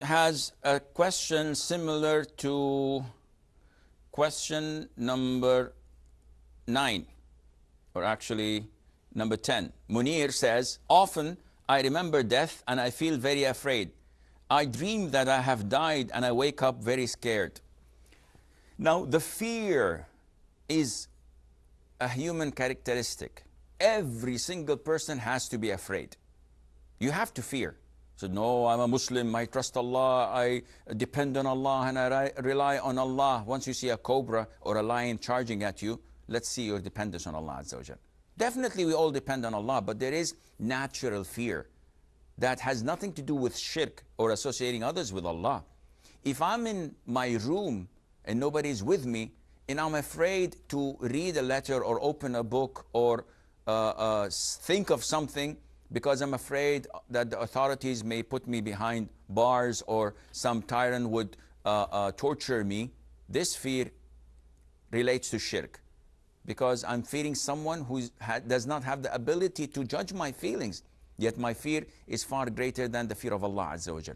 has a question similar to question number 9 or actually number 10 munir says often i remember death and i feel very afraid. I dream that i have died and i wake up very scared. Now the fear is a human characteristic. Every single person has to be afraid. You have to fear said, no, I'm a Muslim, I trust Allah, I depend on Allah and I rely on Allah. Once you see a cobra or a lion charging at you, let's see your dependence on Allah Definitely we all depend on Allah, but there is natural fear that has nothing to do with shirk or associating others with Allah. If I'm in my room and nobody's with me, and I'm afraid to read a letter or open a book or uh, uh, think of something, because I'm afraid that the authorities may put me behind bars or some tyrant would uh, uh, torture me, this fear relates to shirk. Because I'm fearing someone who does not have the ability to judge my feelings. Yet my fear is far greater than the fear of Allah Azza wa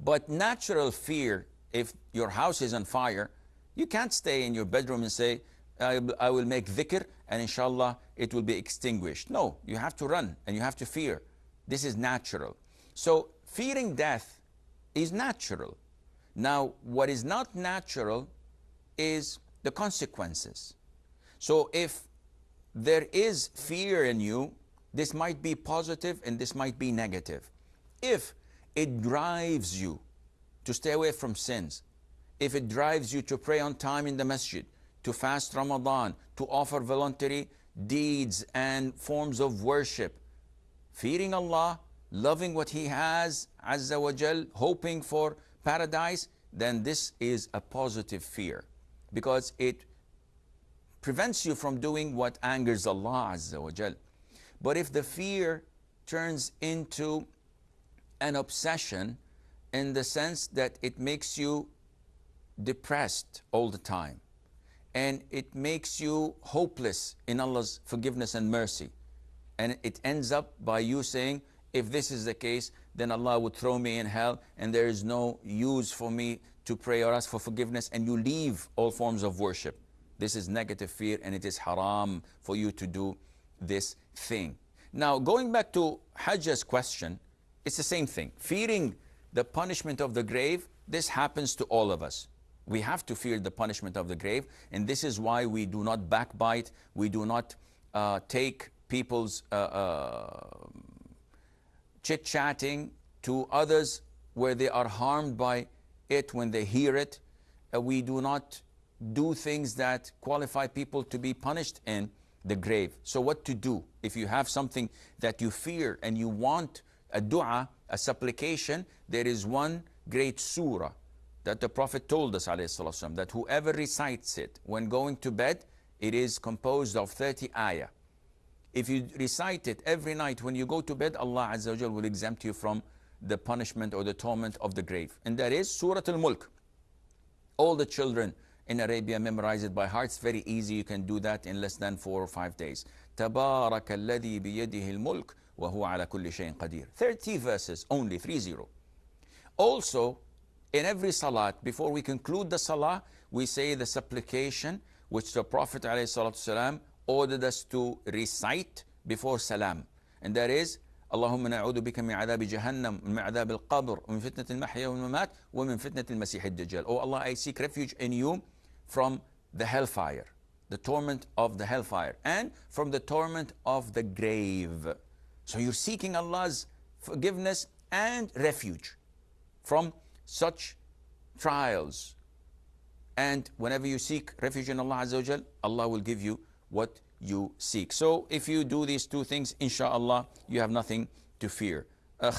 But natural fear, if your house is on fire, you can't stay in your bedroom and say, I, I will make dhikr and inshallah it will be extinguished. No, you have to run and you have to fear. This is natural. So fearing death is natural. Now, what is not natural is the consequences. So if there is fear in you, this might be positive and this might be negative. If it drives you to stay away from sins, if it drives you to pray on time in the masjid, to fast Ramadan, to offer voluntary deeds and forms of worship. Fearing Allah, loving what He has, Azza wa Jal, hoping for paradise, then this is a positive fear because it prevents you from doing what angers Allah Azza wa Jal. But if the fear turns into an obsession in the sense that it makes you depressed all the time, and it makes you hopeless in Allah's forgiveness and mercy. And it ends up by you saying, if this is the case, then Allah would throw me in hell and there is no use for me to pray or ask for forgiveness and you leave all forms of worship. This is negative fear and it is haram for you to do this thing. Now, going back to Hajjah's question, it's the same thing. Fearing the punishment of the grave, this happens to all of us. We have to fear the punishment of the grave. And this is why we do not backbite. We do not uh, take people's uh, uh, chit-chatting to others where they are harmed by it when they hear it. Uh, we do not do things that qualify people to be punished in the grave. So what to do? If you have something that you fear and you want a dua, a supplication, there is one great surah that the Prophet told us والسلام, that whoever recites it when going to bed, it is composed of 30 ayah. If you recite it every night when you go to bed, Allah Azza wa will exempt you from the punishment or the torment of the grave. And that is Surah Al-Mulk. All the children in Arabia memorize it by heart. It's very easy. You can do that in less than four or five days. تبارك الذي بيده الملك وهو على كل شيء قدير. 30 verses only, 30. Also, in every salat, before we conclude the salah, we say the supplication which the Prophet ﷺ ordered us to recite before salam. And that is, اللهم نعوذ بك من عذاب جهنم ومن عذاب القبر ومن فتنة المحيا والممات ومن فتنة المسيح الدجال. Oh Allah, I seek refuge in you from the hellfire, the torment of the hellfire, and from the torment of the grave. So you're seeking Allah's forgiveness and refuge from such trials. And whenever you seek refuge in Allah Azza wa Allah will give you what you seek. So if you do these two things, inshallah, you have nothing to fear. Uh,